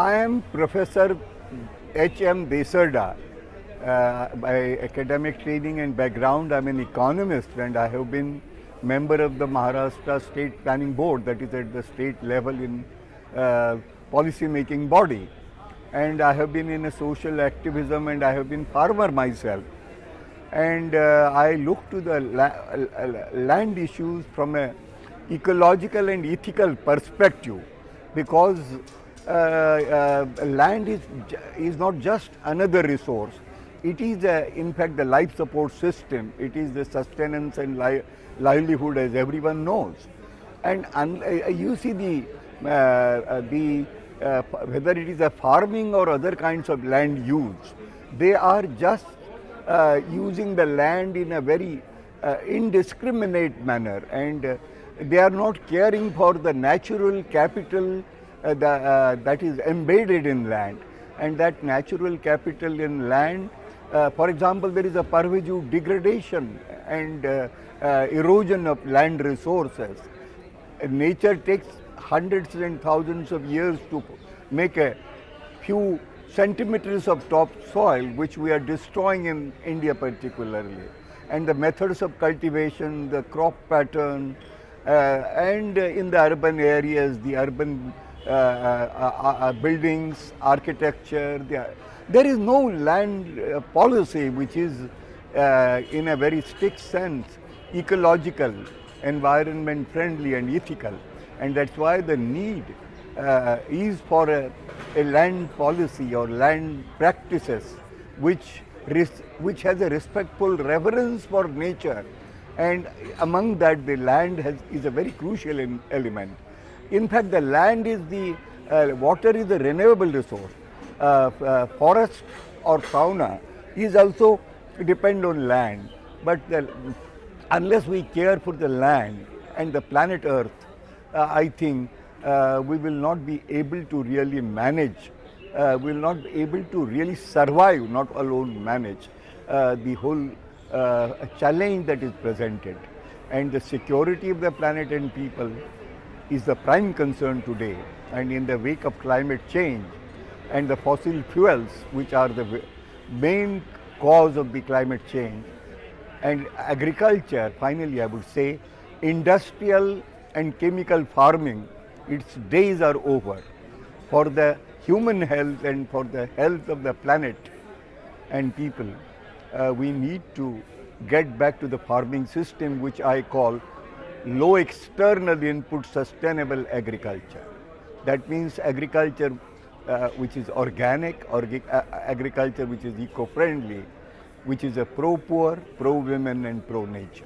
I am Professor H.M. Desarda. Uh, by academic training and background, I'm an economist and I have been member of the Maharashtra State Planning Board, that is at the state level in uh, policy making body. And I have been in a social activism and I have been farmer myself. And uh, I look to the la land issues from a ecological and ethical perspective because uh, uh, land is, is not just another resource. It is, uh, in fact, the life support system. It is the sustenance and li livelihood, as everyone knows. And uh, you see the, uh, uh, the whether it is a farming or other kinds of land use, they are just using the land in a very indiscriminate manner and they are not caring for the natural capital uh, uh, that is embedded in land. And that natural capital in land uh, for example there is a pervasive degradation and uh, uh, erosion of land resources. Nature takes hundreds and thousands of years to make a few centimeters of top soil which we are destroying in India particularly. And the methods of cultivation the crop pattern uh, and in the urban areas the urban Uh, uh, uh, buildings, architecture. There is no land policy which is in a very strict sense ecological, environment friendly and ethical. And that's why the need is for a, a land policy or land practices which which has a respectful reverence for nature and among that the land has, is a very crucial element. In fact, the land is the, uh, water is a renewable resource. Uh, uh, forest or fauna is also depend on land. But the, unless we care for the land and the planet Earth, uh, I think uh, we will not be able to really manage, uh, we will not be able to really survive, not alone manage the whole challenge that is presented. And the security of the planet and people is the prime concern today. And in the wake of climate change and the fossil fuels which are the main cause of the climate change and agriculture finally I would say industrial and chemical farming its days are over. For the human health and for the health of the planet and people uh, we need to get back to the farming system which I call low external input sustainable agriculture. That means agriculture uh, which is organic, or uh, agriculture which is eco-friendly, which is a pro-poor, pro-women and pro-nature.